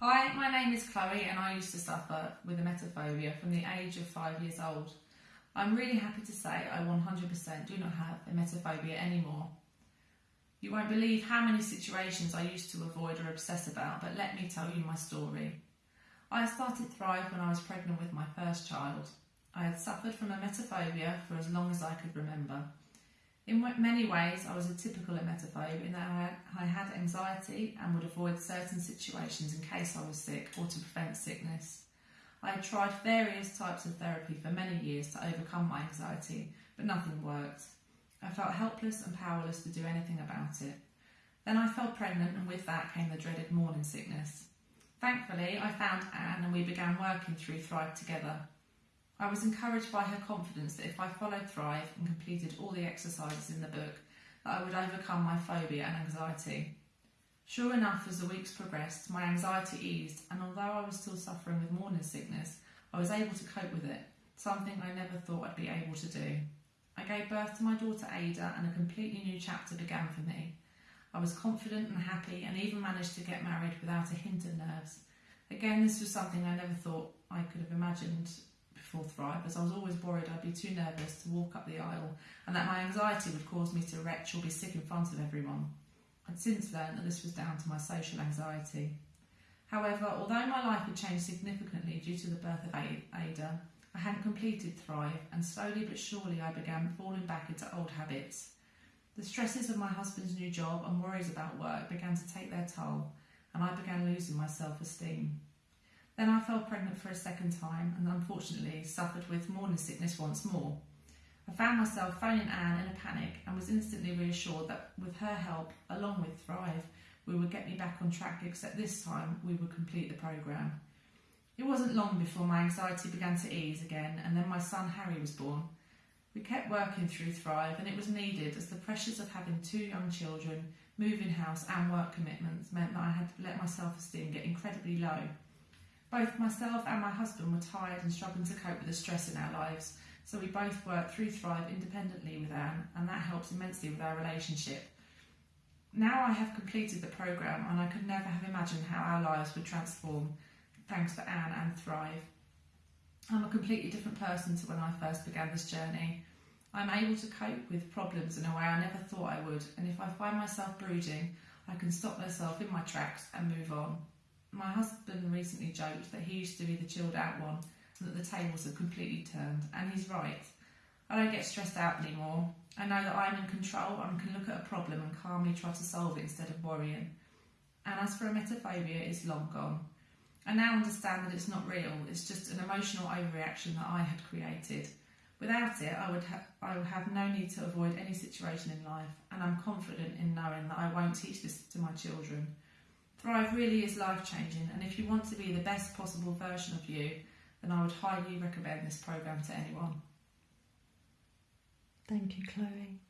Hi, my name is Chloe and I used to suffer with emetophobia from the age of five years old. I'm really happy to say I 100% do not have emetophobia anymore. You won't believe how many situations I used to avoid or obsess about, but let me tell you my story. I started Thrive when I was pregnant with my first child. I had suffered from emetophobia for as long as I could remember. In many ways, I was a typical emetophobe in that I had anxiety and would avoid certain situations in case I was sick or to prevent sickness. I had tried various types of therapy for many years to overcome my anxiety, but nothing worked. I felt helpless and powerless to do anything about it. Then I fell pregnant, and with that came the dreaded morning sickness. Thankfully, I found Anne and we began working through Thrive together. I was encouraged by her confidence that if I followed Thrive and completed all the exercises in the book, that I would overcome my phobia and anxiety. Sure enough, as the weeks progressed, my anxiety eased, and although I was still suffering with morning sickness, I was able to cope with it, something I never thought I'd be able to do. I gave birth to my daughter Ada, and a completely new chapter began for me. I was confident and happy, and even managed to get married without a hint of nerves. Again, this was something I never thought I could have imagined before Thrive, as I was always worried I'd be too nervous to walk up the aisle and that my anxiety would cause me to retch or be sick in front of everyone. I'd since learned that this was down to my social anxiety. However, although my life had changed significantly due to the birth of Ada, I hadn't completed Thrive, and slowly but surely I began falling back into old habits. The stresses of my husband's new job and worries about work began to take their toll, and I began losing my self esteem. Then I fell pregnant for a second time and unfortunately suffered with morning sickness once more. I found myself phoning Anne in a panic and was instantly reassured that with her help, along with Thrive, we would get me back on track, except this time we would complete the programme. It wasn't long before my anxiety began to ease again, and then my son Harry was born. We kept working through Thrive, and it was needed as the pressures of having two young children, moving house, and work commitments meant that I had let my self esteem get incredibly low. Both myself and my husband were tired and struggling to cope with the stress in our lives, so we both worked through Thrive independently with Anne, and that helps immensely with our relationship. Now I have completed the programme, and I could never have imagined how our lives would transform thanks to Anne and Thrive. I'm a completely different person to when I first began this journey. I'm able to cope with problems in a way I never thought I would, and if I find myself brooding, I can stop myself in my tracks and move on. My husband recently joked that he used to be the chilled out one and that the tables have completely turned, and he's right. I don't get stressed out anymore. I know that I'm in control and can look at a problem and calmly try to solve it instead of worrying. And as for a emetophobia, it's long gone. I now understand that it's not real, it's just an emotional overreaction that I had created. Without it, I would, ha- I would have no need to avoid any situation in life, and I'm confident in knowing that I won't teach this to my children. Thrive really is life changing, and if you want to be the best possible version of you, then I would highly recommend this programme to anyone. Thank you, Chloe.